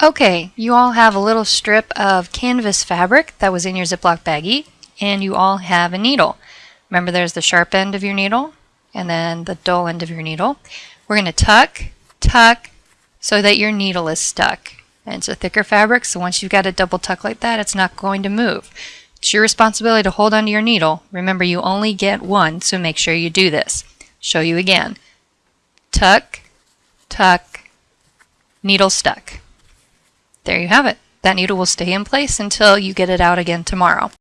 Okay, you all have a little strip of canvas fabric that was in your Ziploc baggie, and you all have a needle. Remember there's the sharp end of your needle, and then the dull end of your needle. We're going to tuck, tuck, so that your needle is stuck. And it's a thicker fabric, so once you've got a double tuck like that, it's not going to move. It's your responsibility to hold onto your needle. Remember, you only get one, so make sure you do this. Show you again. Tuck, tuck, needle stuck. There you have it. That needle will stay in place until you get it out again tomorrow.